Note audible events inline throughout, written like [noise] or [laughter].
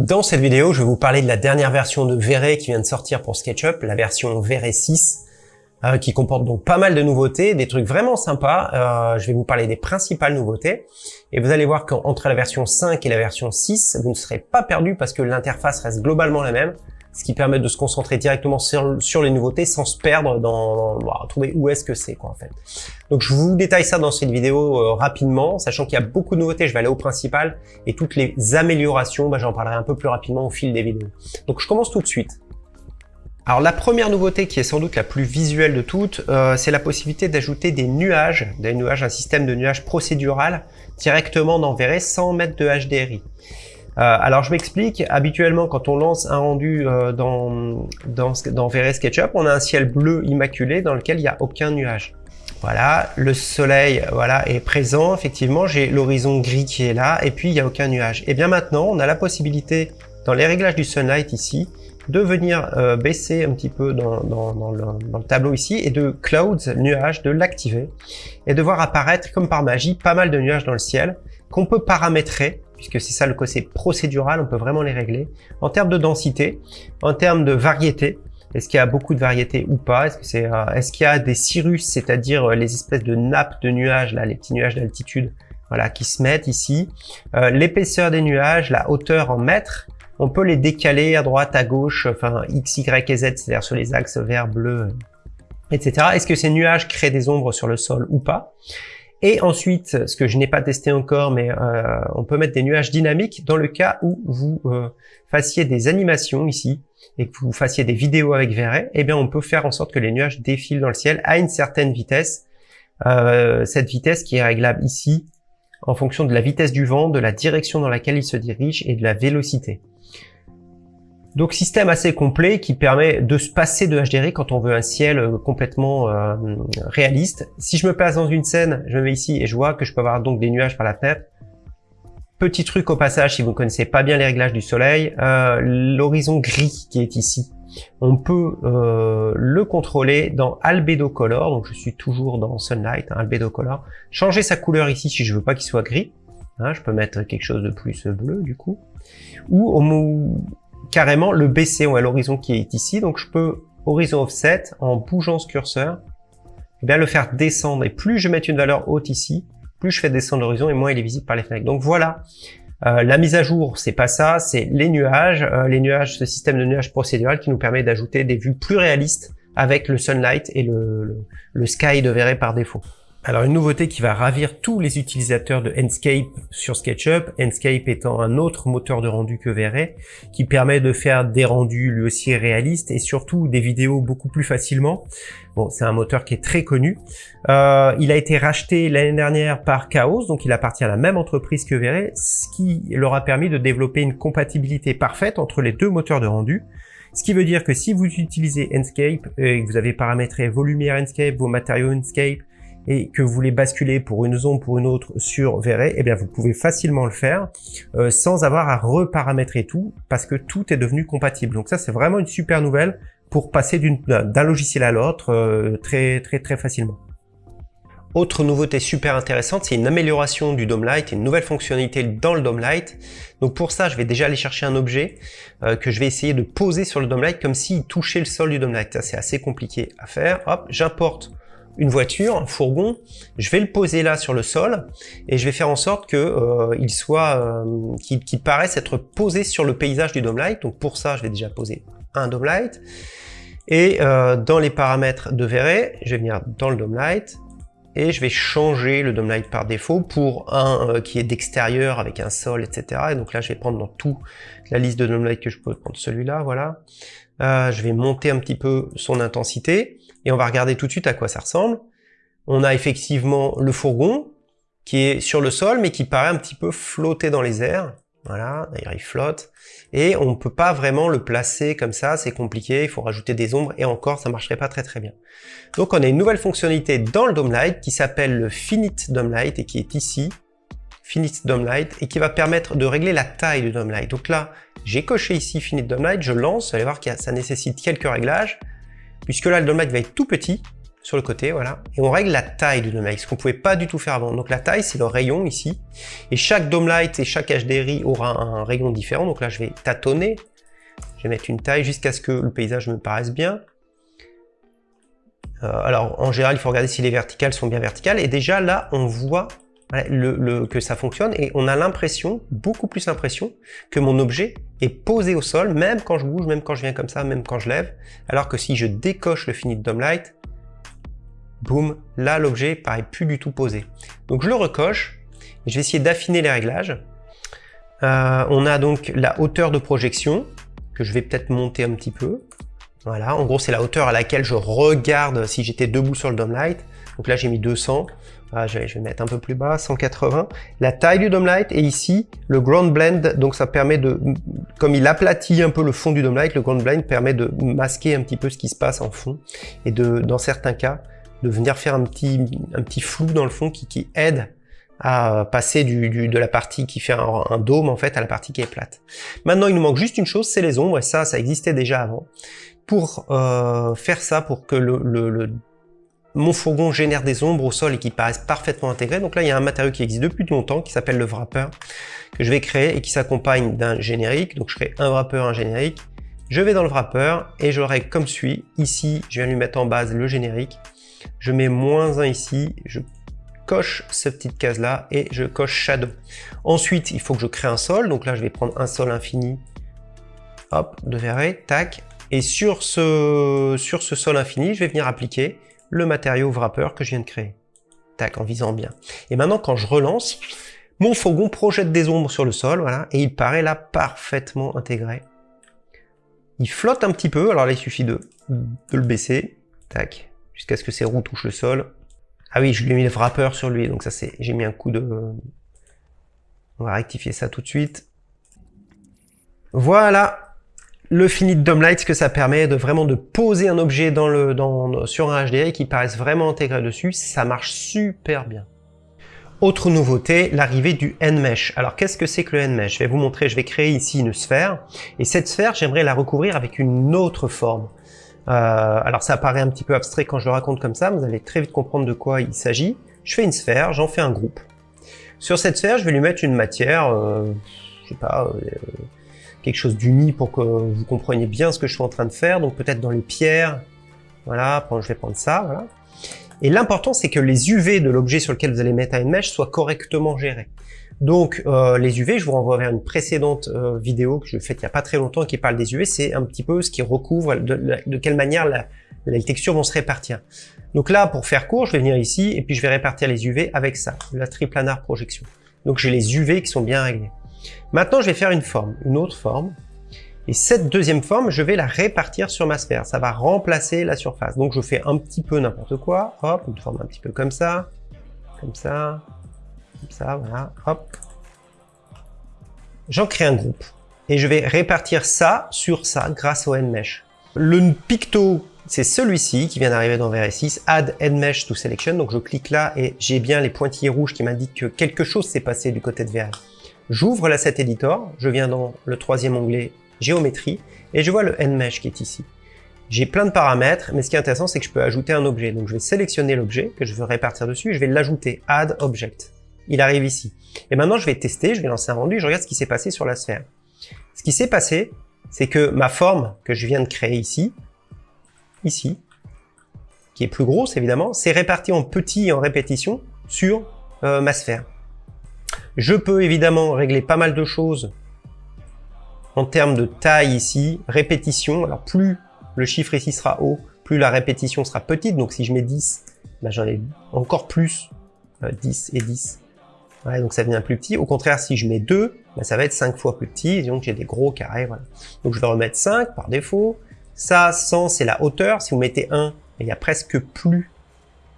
Dans cette vidéo, je vais vous parler de la dernière version de V-Ray qui vient de sortir pour SketchUp, la version V-Ray 6, euh, qui comporte donc pas mal de nouveautés, des trucs vraiment sympas. Euh, je vais vous parler des principales nouveautés. Et vous allez voir qu'entre la version 5 et la version 6, vous ne serez pas perdu parce que l'interface reste globalement la même ce qui permet de se concentrer directement sur, les nouveautés sans se perdre dans, bah, trouver où est-ce que c'est quoi en fait. Donc je vous détaille ça dans cette vidéo euh, rapidement, sachant qu'il y a beaucoup de nouveautés, je vais aller au principal et toutes les améliorations, bah, j'en parlerai un peu plus rapidement au fil des vidéos. Donc je commence tout de suite. Alors la première nouveauté qui est sans doute la plus visuelle de toutes, euh, c'est la possibilité d'ajouter des nuages, des nuages, un système de nuages procédural directement dans V-Ray sans mettre de HDRI. Euh, alors je m'explique, habituellement quand on lance un rendu euh, dans, dans, dans VRay SketchUp, on a un ciel bleu immaculé dans lequel il n'y a aucun nuage. Voilà, le soleil voilà, est présent, effectivement, j'ai l'horizon gris qui est là, et puis il n'y a aucun nuage. Et bien maintenant, on a la possibilité, dans les réglages du Sunlight ici, de venir euh, baisser un petit peu dans, le, dans, le, tableau ici, et de Clouds, nuage, de l'activer, et de voir apparaître, comme par magie, pas mal de nuages dans le ciel, qu'on peut paramétrer, puisque c'est ça le côté procédural, on peut vraiment les régler. En termes de densité, en termes de variété, est-ce qu'il y a beaucoup de variété ou pas? Est-ce que c'est, euh, est-ce qu'il y a des cirrus, c'est-à-dire euh, les espèces de nappes de nuages, là, les petits nuages d'altitude, voilà, qui se mettent ici. Euh, l'épaisseur des nuages, la hauteur en mètres, on peut les décaler à droite, à gauche, enfin x, y et z, c'est-à-dire sur les axes vert, bleu, etc. Est-ce que ces nuages créent des ombres sur le sol ou pas? Et ensuite, ce que je n'ai pas testé encore, mais euh, on peut mettre des nuages dynamiques dans le cas où vous euh, fassiez des animations ici et que vous fassiez des vidéos avec V-Ray, eh bien on peut faire en sorte que les nuages défilent dans le ciel à une certaine vitesse. Euh, cette vitesse qui est réglable ici en fonction de la vitesse du vent, de la direction dans laquelle il se dirige et de la vélocité. Donc système assez complet qui permet de se passer de HDRI quand on veut un ciel euh, complètement euh, réaliste. Si je me place dans une scène, je me mets ici et je vois que je peux avoir donc des nuages par la fenêtre. Petit truc au passage, si vous ne connaissez pas bien les réglages du soleil, euh, l'horizon gris qui est ici, on peut le contrôler dans Albedo Color, donc je suis toujours dans Sunlight, hein, Albedo Color. Changer sa couleur ici si je veux pas qu'il soit gris, hein, je peux mettre quelque chose de plus bleu du coup. Ou au, carrément le baisser à l'horizon qui est ici. Donc je peux horizon offset en bougeant ce curseur, eh bien le faire descendre. Et plus je mets une valeur haute ici, plus je fais descendre l'horizon et moins il est visible par les fenêtres. Donc voilà, euh, la mise à jour, c'est pas ça, c'est les nuages, euh, les nuages, ce système de nuages procédural qui nous permet d'ajouter des vues plus réalistes avec le sunlight et le, le, sky de verré par défaut. Alors une nouveauté qui va ravir tous les utilisateurs de Enscape sur SketchUp, Enscape étant un autre moteur de rendu que V-Ray, qui permet de faire des rendus lui aussi réalistes et surtout des vidéos beaucoup plus facilement. Bon, c'est un moteur qui est très connu. Euh, il a été racheté l'année dernière par Chaos, donc il appartient à la même entreprise que V-Ray, ce qui leur a permis de développer une compatibilité parfaite entre les deux moteurs de rendu. Ce qui veut dire que si vous utilisez Enscape et que vous avez paramétré volume Enscape, vos matériaux Enscape, et que vous voulez basculer pour une zone pour une autre sur V-Ray, eh bien vous pouvez facilement le faire euh, sans avoir à reparamétrer tout parce que tout est devenu compatible. Donc ça c'est vraiment une super nouvelle pour passer d'un logiciel à l'autre euh, très très très facilement. Autre nouveauté super intéressante, c'est une amélioration du Dome Light, une nouvelle fonctionnalité dans le Dome Light. Donc pour ça, je vais déjà aller chercher un objet euh, que je vais essayer de poser sur le Dome Light comme s'il touchait le sol du Dome Light. Ça, c'est assez compliqué à faire. Hop, j'importe une voiture, un fourgon, je vais le poser là sur le sol et je vais faire en sorte que euh, soit, euh, qu'il paraisse être posé sur le paysage du Dome Light. Donc pour ça, je vais déjà poser un Dome Light. Et euh, dans les paramètres de Verret, je vais venir dans le Dome Light et je vais changer le Dome Light par défaut pour un qui est d'extérieur avec un sol, etc. Et donc là, je vais prendre dans tout la liste de Dome Light que je peux prendre celui-là, voilà. je vais monter un petit peu son intensité et on va regarder tout de suite à quoi ça ressemble. On a effectivement le fourgon qui est sur le sol mais qui paraît un petit peu flotter dans les airs. Voilà, d'ailleurs il flotte. Et on ne peut pas vraiment le placer comme ça, c'est compliqué, il faut rajouter des ombres et encore ça marcherait pas très très bien. Donc on a une nouvelle fonctionnalité dans le Dome Light qui s'appelle le Finite Dome Light et qui est ici, Finite Dome Light, et qui va permettre de régler la taille du Dome Light. Donc là, j'ai coché ici Finite Dome Light, je lance, vous allez voir que ça nécessite quelques réglages puisque là le Light va être tout petit, sur le côté, voilà. Et on règle la taille du light, ce qu'on pouvait pas du tout faire avant. Donc la taille, c'est le rayon ici. Et chaque light et chaque HDRI aura un rayon différent. Donc là, je vais tâtonner. Je vais mettre une taille jusqu'à ce que le paysage me paraisse bien. Euh, alors, en général, il faut regarder si les verticales sont bien verticales. Et déjà, là, on voit le, que ça fonctionne et on a l'impression, beaucoup plus l'impression, que mon objet est posé au sol, même quand je bouge, même quand je viens comme ça, même quand je lève. Alors que si je décoche le Finite Dome Light, boum, là l'objet paraît plus du tout posé. Donc je le recoche, je vais essayer d'affiner les réglages. Euh, on a donc la hauteur de projection, que je vais peut-être monter un petit peu. Voilà, en gros c'est la hauteur à laquelle je regarde si j'étais debout sur le Dome Light. Donc là j'ai mis 200. Ah, je, vais, mettre un peu plus bas, 180. La taille du Dome Light et ici le Ground Blend, donc ça permet de, comme il aplatit un peu le fond du Dome Light, le Ground Blend permet de masquer un petit peu ce qui se passe en fond et de, dans certains cas, de venir faire un petit, un petit flou dans le fond qui, aide à passer de la partie qui fait un, dôme en fait à la partie qui est plate. Maintenant, il nous manque juste une chose, c'est les ombres, et ça, ça existait déjà avant. Pour euh, faire ça, pour que le mon fourgon génère des ombres au sol et qui paraissent parfaitement intégrées. Donc là, il y a un matériau qui existe depuis longtemps qui s'appelle le wrapper que je vais créer et qui s'accompagne d'un générique. Donc je crée un wrapper, un générique. Je vais dans le wrapper et je le règle comme suit. Ici, je viens lui mettre en base le générique. Je mets moins 1 ici. Je coche cette petite case là et je coche shadow. Ensuite, il faut que je crée un sol. Donc là, je vais prendre un sol infini. Hop, de verrer, tac. Et sur ce, sur ce sol infini, je vais venir appliquer le matériau wrapper que je viens de créer. Tac, en visant bien. Et maintenant, quand je relance, mon fourgon projette des ombres sur le sol, voilà, et il paraît là parfaitement intégré. Il flotte un petit peu, alors là, il suffit de, de le baisser, tac, jusqu'à ce que ses roues touchent le sol. Ah oui, je lui ai mis le wrapper sur lui, donc ça c'est, j'ai mis un coup de... On va rectifier ça tout de suite. Voilà, le Finite Dome Light, ce que ça permet de vraiment de poser un objet dans le, sur un HDRI qui paraisse vraiment intégré dessus, ça marche super bien. Autre nouveauté, l'arrivée du N-Mesh. Alors qu'est-ce que c'est que le N-Mesh? Je vais vous montrer, je vais créer ici une sphère, et cette sphère, j'aimerais la recouvrir avec une autre forme. Euh, alors ça paraît un petit peu abstrait quand je le raconte comme ça, vous allez très vite comprendre de quoi il s'agit. Je fais une sphère, j'en fais un groupe. Sur cette sphère, je vais lui mettre une matière, euh, je sais pas, euh, quelque chose d'uni pour que vous compreniez bien ce que je suis en train de faire. Donc peut-être dans les pierres, voilà, je vais prendre ça, voilà. Et l'important, c'est que les UV de l'objet sur lequel vous allez mettre un mesh soient correctement gérés. Donc euh, les UV, je vous renvoie vers une précédente euh, vidéo que je faite il n'y a pas très longtemps qui parle des UV, c'est un petit peu ce qui recouvre, de, quelle manière la, les textures vont se répartir. Donc là, pour faire court, je vais venir ici et puis je vais répartir les UV avec ça, la triplanar projection. Donc j'ai les UV qui sont bien réglés. Maintenant, je vais faire une forme, une autre forme. Et cette deuxième forme, je vais la répartir sur ma sphère. Ça va remplacer la surface. Donc je fais un petit peu n'importe quoi. Hop, une forme un petit peu comme ça. Comme ça. Comme ça, voilà. Hop. J'en crée un groupe. Et je vais répartir ça sur ça grâce au NMesh. Le picto, c'est celui-ci qui vient d'arriver dans VRS6. Add NMesh to Selection. Donc je clique là et j'ai bien les pointillés rouges qui m'indiquent que quelque chose s'est passé du côté de VRS. J'ouvre l'asset editor, je viens dans le troisième onglet géométrie et je vois le nmesh qui est ici. J'ai plein de paramètres, mais ce qui est intéressant, c'est que je peux ajouter un objet. Donc je vais sélectionner l'objet que je veux répartir dessus et je vais l'ajouter, add object. Il arrive ici. Et maintenant, je vais tester, je vais lancer un rendu, je regarde ce qui s'est passé sur la sphère. Ce qui s'est passé, c'est que ma forme que je viens de créer ici, ici, qui est plus grosse évidemment, c'est réparti en petit et en répétition sur euh, ma sphère. Je peux évidemment régler pas mal de choses en termes de taille ici, répétition. Alors plus le chiffre ici sera haut, plus la répétition sera petite. Donc si je mets 10, ben j'en ai encore plus, 10 euh, et 10. donc ça devient plus petit. Au contraire, si je mets 2, ben ça va être 5 fois plus petit. donc j'ai des gros carrés. Donc je vais remettre 5 par défaut. Ça, 100, c'est la hauteur. Si vous mettez 1, il y a presque plus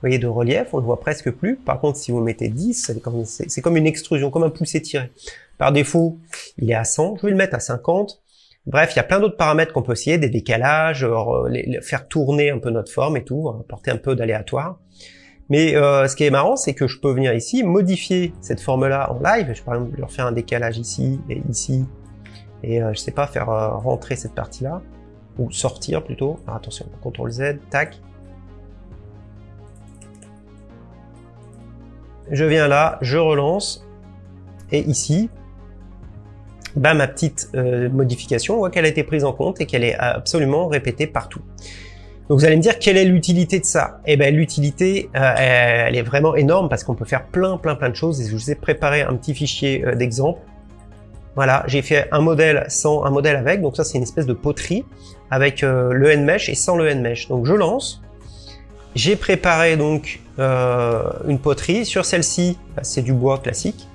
voyez, de relief, on le voit presque plus. Par contre, si vous mettez 10, c'est comme, une extrusion, comme un pouce étiré. Par défaut, il est à 100, je vais le mettre à 50. Bref, il y a plein d'autres paramètres qu'on peut essayer, des décalages, euh, faire tourner un peu notre forme et tout, apporter un peu d'aléatoire. Mais euh, ce qui est marrant, c'est que je peux venir ici, modifier cette forme-là en live. Je peux par exemple faire un décalage ici et ici. Et euh, je sais pas, faire rentrer cette partie-là. Ou sortir plutôt. Alors attention, CTRL Z, tac. Je viens là, je relance, et ici, bah, ma petite euh, modification, on voit qu'elle a été prise en compte et qu'elle est absolument répétée partout. Donc vous allez me dire quelle est l'utilité de ça? Eh ben l'utilité, euh, elle est vraiment énorme parce qu'on peut faire plein plein plein de choses. Et je vous ai préparé un petit fichier euh, d'exemple. Voilà, j'ai fait un modèle sans, un modèle avec. Donc ça c'est une espèce de poterie avec le NMesh et sans le NMesh. Donc je lance. J'ai préparé donc une poterie. Sur celle-ci, c'est du bois classique.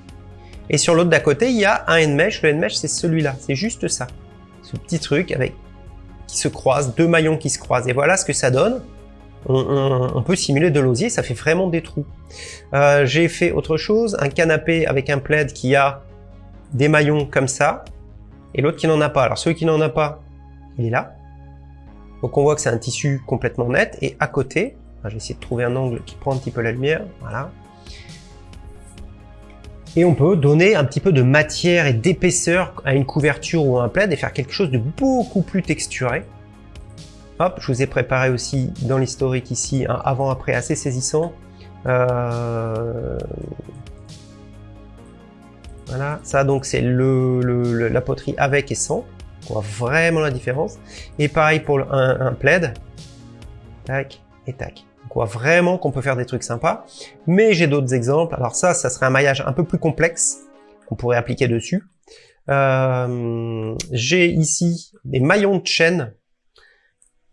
Et sur l'autre d'à côté, il y a un Nmesh. Le Nmesh, c'est celui-là. C'est juste ça. Ce petit truc avec qui se croise, deux maillons qui se croisent. Et voilà ce que ça donne. On, peut simuler de l'osier, ça fait vraiment des trous. Euh, j'ai fait autre chose, un canapé avec un plaid qui a des maillons comme ça, et l'autre qui n'en a pas. Alors celui qui n'en a pas, il est là. Donc on voit que c'est un tissu complètement net, et à côté, je vais essayer de trouver un angle qui prend un petit peu la lumière, voilà. Et on peut donner un petit peu de matière et d'épaisseur à une couverture ou à un plaid et faire quelque chose de beaucoup plus texturé. Hop, je vous ai préparé aussi dans l'historique ici un avant-après assez saisissant. Euh, voilà, ça donc c'est le, la poterie avec et sans. On voit vraiment la différence. Et pareil pour un plaid. Tac et tac. Vraiment qu'on peut faire des trucs sympas. Mais j'ai d'autres exemples. Alors ça, ça serait un maillage un peu plus complexe qu'on pourrait appliquer dessus. Euh, j'ai ici des maillons de chaîne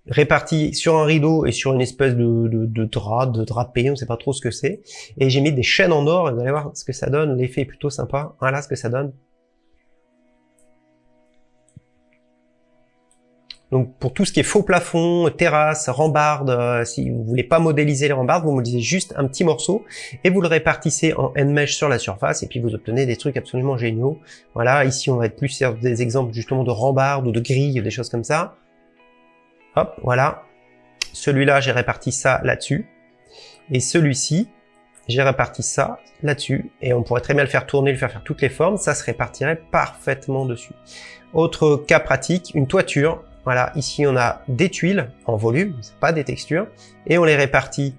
répartis sur un rideau et sur une espèce de, de drap, de drapé, on ne sait pas trop ce que c'est. Et j'ai mis des chaînes en or, et vous allez voir ce que ça donne, l'effet est plutôt sympa. Voilà ce que ça donne. Donc pour tout ce qui est faux plafond, terrasse, rambarde, euh, si vous voulez pas modéliser les rambardes, vous modélisez juste un petit morceau et vous le répartissez en Nmesh sur la surface et puis vous obtenez des trucs absolument géniaux. Voilà, ici on va être plus sur des exemples justement de rambarde ou de grilles, des choses comme ça. Hop, voilà. Celui-là, j'ai réparti ça là-dessus. Et celui-ci, j'ai réparti ça là-dessus. Et on pourrait très bien le faire tourner, le faire faire toutes les formes. Ça se répartirait parfaitement dessus. Autre cas pratique, une toiture. Voilà, ici on a des tuiles en volume, pas des textures, et on les répartit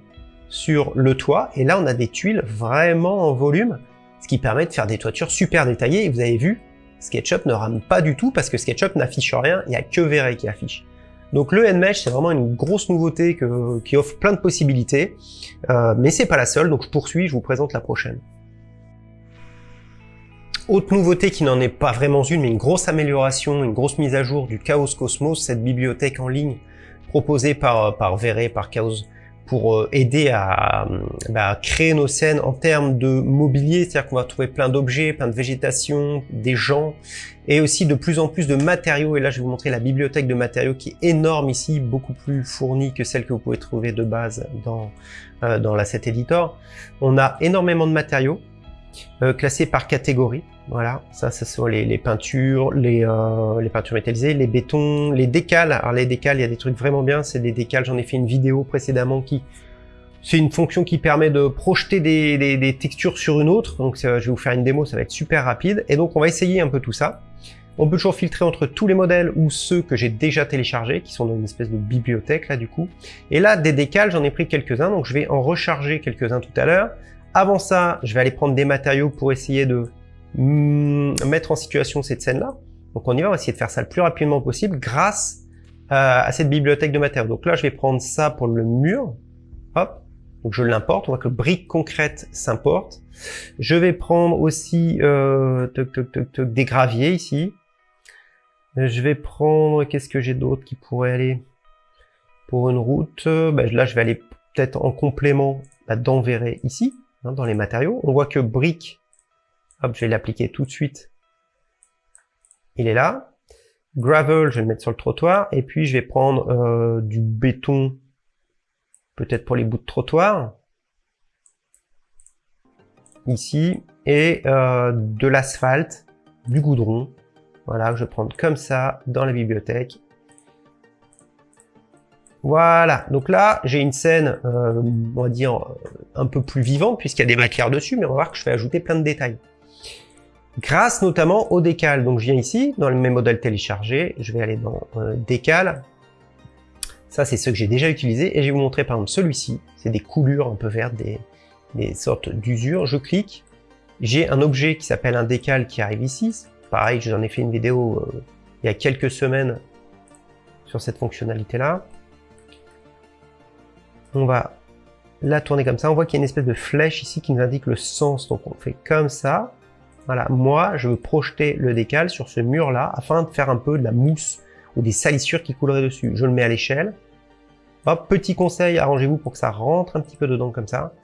sur le toit, et là on a des tuiles vraiment en volume, ce qui permet de faire des toitures super détaillées, et vous avez vu, SketchUp ne rame pas du tout, parce que SketchUp n'affiche rien, il n'y a que Vray qui affiche. Donc le NMesh, c'est vraiment une grosse nouveauté qui offre plein de possibilités, euh, mais c'est pas la seule, donc je poursuis, je vous présente la prochaine. Autre nouveauté qui n'en est pas vraiment une, mais une grosse amélioration, une grosse mise à jour du Chaos Cosmos, cette bibliothèque en ligne proposée par, par Verre, par Chaos, pour euh, aider à, bah, créer nos scènes en termes de mobilier, c'est-à-dire qu'on va trouver plein d'objets, plein de végétation, des gens, et aussi de plus en plus de matériaux. Et là, je vais vous montrer la bibliothèque de matériaux qui est énorme ici, beaucoup plus fournie que celle que vous pouvez trouver de base dans, euh, dans l'asset editor. On a énormément de matériaux euh, par catégorie. Voilà, ça, ce sont les, peintures, les, euh, les peintures métallisées, les bétons, les décals. Alors les décals, il y a des trucs vraiment bien, c'est des décals, j'en ai fait une vidéo précédemment qui... C'est une fonction qui permet de projeter des, des, textures sur une autre, donc je vais vous faire une démo, ça va être super rapide. Et donc on va essayer un peu tout ça. On peut toujours filtrer entre tous les modèles ou ceux que j'ai déjà téléchargés, qui sont dans une espèce de bibliothèque là du coup. Et là, des décals, j'en ai pris quelques-uns, donc je vais en recharger quelques-uns tout à l'heure. Avant ça, je vais aller prendre des matériaux pour essayer de Hmm, mettre en situation cette scène-là. Donc on y va, on va essayer de faire ça le plus rapidement possible grâce à, cette bibliothèque de matériaux. Donc là, je vais prendre ça pour le mur. Hop, donc je l'importe. On voit que brique concrète s'importe. Je vais prendre aussi euh, des graviers ici. Je vais prendre, qu'est-ce que j'ai d'autre qui pourrait aller pour une route? Ben, Là, je vais aller peut-être en complément bah, d'enverrer ici, hein, dans les matériaux. On voit que brique Hop, je vais l'appliquer tout de suite. Il est là. Gravel, je vais le mettre sur le trottoir. Et puis, je vais prendre euh, du béton, peut-être pour les bouts de trottoir. Ici. Et euh, de l'asphalte, du goudron. Voilà, je vais prendre comme ça dans la bibliothèque. Voilà, donc là, j'ai une scène, euh, on va dire, un peu plus vivante, puisqu'il y a des matières dessus, mais on va voir que je vais ajouter plein de détails grâce notamment au décal. Donc je viens ici, dans mes modèles téléchargés, je vais aller dans euh, décal. Ça, c'est ceux que j'ai déjà utilisés. Et je vais vous montrer par exemple celui-ci. C'est des coulures un peu vertes, des, sortes d'usures. Je clique, j'ai un objet qui s'appelle un décal qui arrive ici. Pareil, j'en ai fait une vidéo euh, il y a quelques semaines sur cette fonctionnalité-là. On va la tourner comme ça. On voit qu'il y a une espèce de flèche ici qui nous indique le sens. Donc on fait comme ça. Voilà, moi, je veux projeter le décal sur ce mur-là afin de faire un peu de la mousse ou des salissures qui couleraient dessus. Je le mets à l'échelle. Hop, petit conseil, arrangez-vous pour que ça rentre un petit peu dedans comme ça.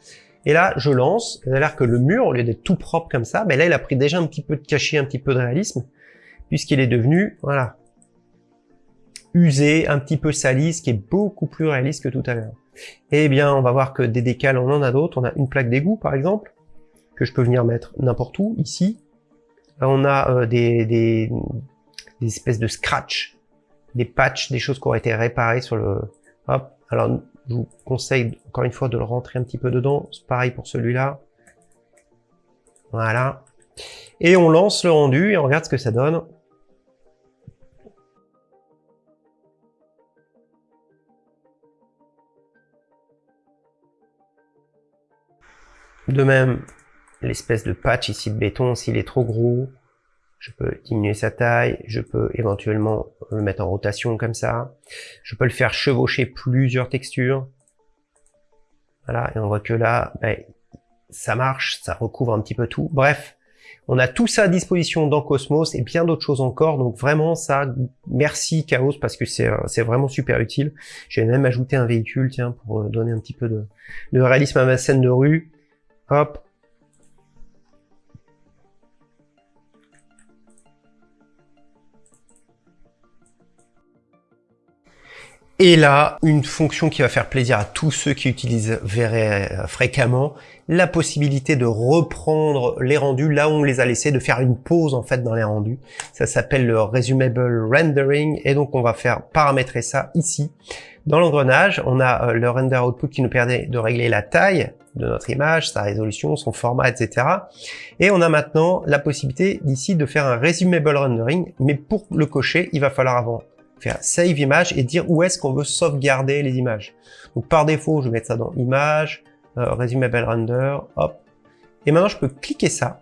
Et là, je lance. Il a l'air que le mur, au lieu d'être tout propre comme ça, ben là, il a pris déjà un petit peu de cachet, un petit peu de réalisme, puisqu'il est devenu, voilà, usé, un petit peu sali, ce qui est beaucoup plus réaliste que tout à l'heure. Eh bien, on va voir que des décals, on en a d'autres. On a une plaque d'égout, par exemple, que je peux venir mettre n'importe où, ici. on a euh, des, espèces de scratch, des patchs, des choses qui auraient été réparées sur le... Hop, alors je vous conseille encore une fois de le rentrer un petit peu dedans. C'est pareil pour celui-là. Voilà. Et on lance le rendu et on regarde ce que ça donne. De même, l'espèce de patch ici de béton, s'il est trop gros, je peux diminuer sa taille, je peux éventuellement le mettre en rotation comme ça, je peux le faire chevaucher plusieurs textures, voilà, et on voit que là, ben, ça marche, ça recouvre un petit peu tout, bref, on a tout ça à disposition dans Cosmos et bien d'autres choses encore, donc vraiment ça, merci Chaos parce que c'est euh, vraiment super utile. J'ai même ajouté un véhicule, tiens, pour euh, donner un petit peu de, de réalisme à ma scène de rue. Et là, une fonction qui va faire plaisir à tous ceux qui utilisent Vray euh, fréquemment, la possibilité de reprendre les rendus là où on les a laissés, de faire une pause en fait dans les rendus. Ça s'appelle le Resumable Rendering et donc on va faire paramétrer ça ici. Dans l'engrenage, on a euh, le render output qui nous permet de régler la taille de notre image, sa résolution, son format, etc. Et on a maintenant la possibilité d'ici de faire un resumable rendering, mais pour le cocher, il va falloir avant faire Save Image et dire où est-ce qu'on veut sauvegarder les images. Donc par défaut, je vais mettre ça dans Image, euh, Resumable Render, hop. Et maintenant, je peux cliquer ça.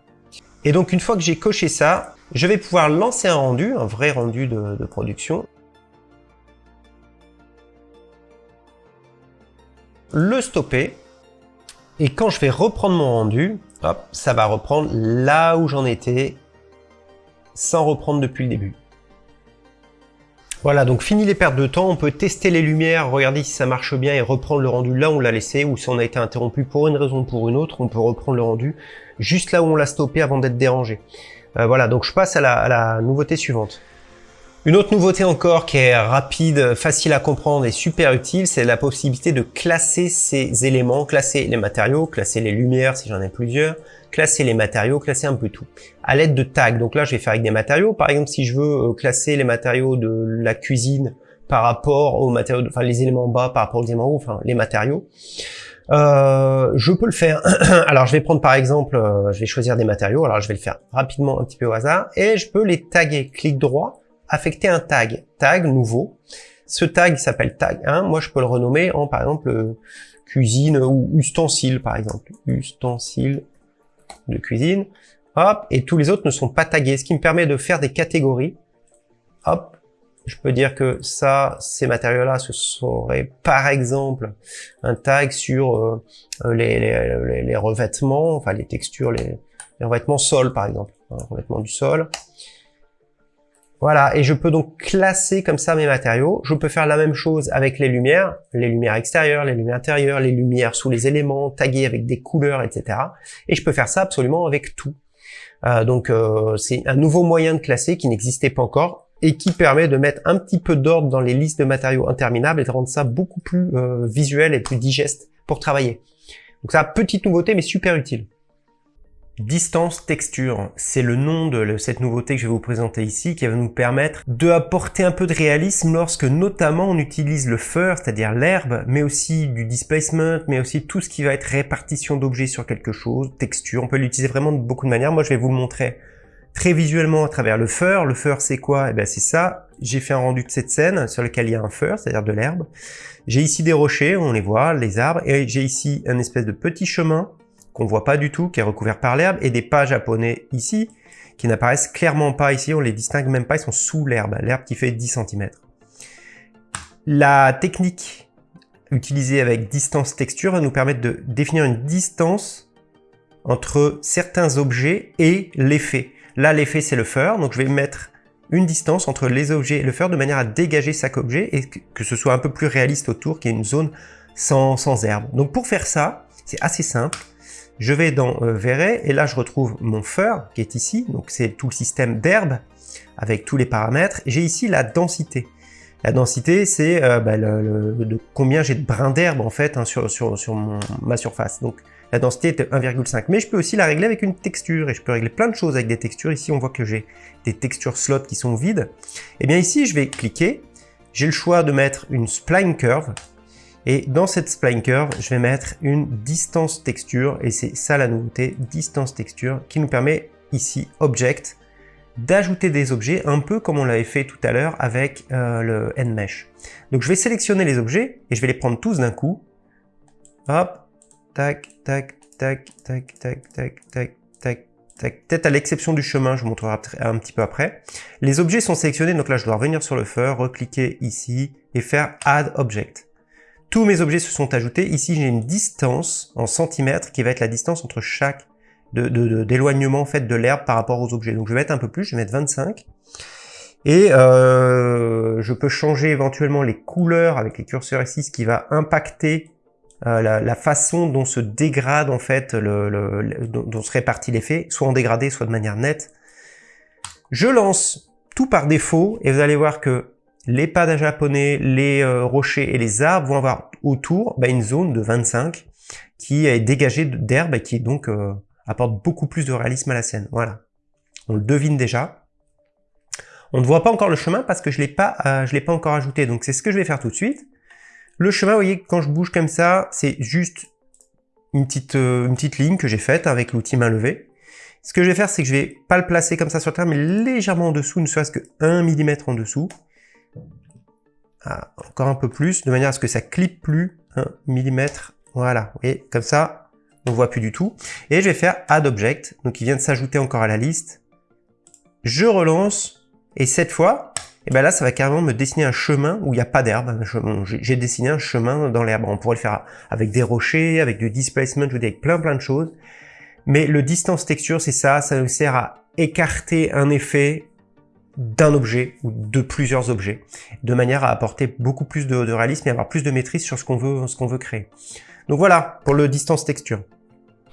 Et donc, une fois que j'ai coché ça, je vais pouvoir lancer un rendu, un vrai rendu de, de production. Le stopper. Et quand je vais reprendre mon rendu, hop, ça va reprendre là où j'en étais, sans reprendre depuis le début. Voilà, donc fini les pertes de temps, on peut tester les lumières, regarder si ça marche bien et reprendre le rendu là où on l'a laissé, ou si on a été interrompu pour une raison ou pour une autre, on peut reprendre le rendu juste là où on l'a stoppé avant d'être dérangé. Euh, voilà, donc je passe à la, à la nouveauté suivante. Une autre nouveauté encore qui est rapide, facile à comprendre et super utile, c'est la possibilité de classer ces éléments, classer les matériaux, classer les lumières si j'en ai plusieurs, classer les matériaux, classer un peu tout, à l'aide de tags. Donc là, je vais faire avec des matériaux. Par exemple, si je veux euh, classer les matériaux de la cuisine par rapport aux matériaux, enfin les éléments bas par rapport aux éléments hauts, enfin les matériaux, euh, je peux le faire. [clears throat] alors, je vais prendre par exemple, euh, je vais choisir des matériaux. Alors, je vais le faire rapidement, un petit peu au hasard, et je peux les taguer. Clic droit, affecter un tag, tag nouveau. Ce tag s'appelle tag 1. Moi, je peux le renommer en par exemple cuisine ou ustensile, par exemple. Ustensile de cuisine, hop, et tous les autres ne sont pas tagués, ce qui me permet de faire des catégories. Hop, je peux dire que ça, ces matériaux-là, ce serait par exemple un tag sur euh, les, revêtements, enfin les textures, les, revêtements sol par exemple, un revêtement du sol. Voilà, et je peux donc classer comme ça mes matériaux. Je peux faire la même chose avec les lumières, les lumières extérieures, les lumières intérieures, les lumières sous les éléments, taguer avec des couleurs, etc. Et je peux faire ça absolument avec tout. Euh, donc euh, c'est un nouveau moyen de classer qui n'existait pas encore et qui permet de mettre un petit peu d'ordre dans les listes de matériaux interminables et de rendre ça beaucoup plus euh, visuel et plus digeste pour travailler. Donc ça, petite nouveauté mais super utile. Distance Texture, c'est le nom de cette nouveauté que je vais vous présenter ici qui va nous permettre de apporter un peu de réalisme lorsque notamment on utilise le fur, c'est-à-dire l'herbe, mais aussi du displacement, mais aussi tout ce qui va être répartition d'objets sur quelque chose, texture. On peut l'utiliser vraiment de beaucoup de manières. Moi, je vais vous le montrer très visuellement à travers le fur. Le fur, c'est quoi? Eh bien, c'est ça. J'ai fait un rendu de cette scène sur lequel il y a un fur, c'est-à-dire de l'herbe. J'ai ici des rochers, on les voit, les arbres, et j'ai ici un espèce de petit chemin qu'on voit pas du tout, qui est recouvert par l'herbe, et des pas japonais ici, qui n'apparaissent clairement pas ici, on les distingue même pas, ils sont sous l'herbe, l'herbe qui fait 10 cm. La technique utilisée avec distance texture va nous permettre de définir une distance entre certains objets et l'effet. Là, l'effet, c'est le fur, donc je vais mettre une distance entre les objets et le fur de manière à dégager chaque objet et que ce soit un peu plus réaliste autour, qu'il y une zone sans, sans herbe. Donc pour faire ça, c'est assez simple. Je vais dans euh, et là je retrouve mon fur qui est ici, donc c'est tout le système d'herbe avec tous les paramètres. J'ai ici la densité. La densité, c'est euh, bah, le, combien j'ai de brins d'herbe en fait hein, sur ma surface. Donc la densité est 1,5. Mais je peux aussi la régler avec une texture et je peux régler plein de choses avec des textures. Ici, on voit que j'ai des textures slots qui sont vides. Et eh bien ici, je vais cliquer. J'ai le choix de mettre une spline curve. Et dans cette spline curve, je vais mettre une distance texture. Et c'est ça la nouveauté, distance texture, qui nous permet ici, object, d'ajouter des objets un peu comme on l'avait fait tout à l'heure avec euh, le NMesh. Donc je vais sélectionner les objets et je vais les prendre tous d'un coup. Hop, tac, tac, tac, tac, tac, tac, tac, tac, tac. Peut-être à l'exception du chemin, je vous montrerai un petit peu après. Les objets sont sélectionnés, donc là je dois revenir sur le fur, recliquer ici et faire Add Object. Tous mes objets se sont ajoutés. Ici j'ai une distance en centimètres qui va être la distance entre chaque d'éloignement de, en fait de l'herbe par rapport aux objets. Donc je vais mettre un peu plus, je vais mettre 25. Et euh, je peux changer éventuellement les couleurs avec les curseurs ici, ce qui va impacter euh, la, façon dont se dégrade en fait, le, dont, se répartit l'effet, soit en dégradé, soit de manière nette. Je lance tout par défaut et vous allez voir que les pas japonais, les euh, rochers et les arbres vont avoir autour bah, une zone de 25 qui est dégagée d'herbe et qui donc apporte beaucoup plus de réalisme à la scène. Voilà. On le devine déjà. On ne voit pas encore le chemin parce que je ne l'ai pas, euh, l'ai pas encore ajouté. Donc c'est ce que je vais faire tout de suite. Le chemin, vous voyez, quand je bouge comme ça, c'est juste une petite, euh, une petite ligne que j'ai faite avec l'outil main levée. Ce que je vais faire, c'est que je vais pas le placer comme ça sur terre, mais légèrement en dessous, ne serait-ce que 1 mm en dessous. Ah, encore un peu plus, de manière à ce que ça clip plus 1 mm. Voilà, vous voyez, comme ça, on voit plus du tout. Et je vais faire Add Object, donc il vient de s'ajouter encore à la liste. Je relance, et cette fois, et eh ben là, ça va carrément me dessiner un chemin où il n'y a pas d'herbe. J'ai dessiné un chemin dans l'herbe. On pourrait le faire avec des rochers, avec du displacement, je veux dire, avec plein plein de choses. Mais le distance texture, c'est ça, ça nous sert à écarter un effet d'un objet ou de plusieurs objets, de manière à apporter beaucoup plus de, réalisme et avoir plus de maîtrise sur ce qu'on veut, ce veut créer. Donc voilà, pour le distance texture.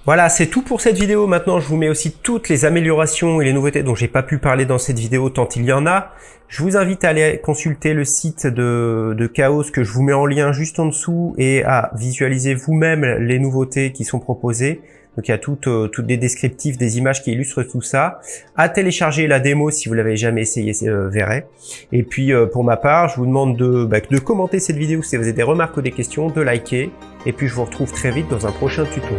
Voilà, c'est tout pour cette vidéo. Maintenant, je vous mets aussi toutes les améliorations et les nouveautés dont j'ai pas pu parler dans cette vidéo tant il y en a. Je vous invite à aller consulter le site de, de Chaos que je vous mets en lien juste en dessous et à visualiser vous-même les nouveautés qui sont proposées. Donc il y a toutes, euh, des descriptifs, des images qui illustrent tout ça. À télécharger la démo si vous l'avez jamais essayé, euh, verrez. Et puis euh, pour ma part, je vous demande de, bah, de commenter cette vidéo si vous avez des remarques ou des questions, de liker. Et puis je vous retrouve très vite dans un prochain tuto.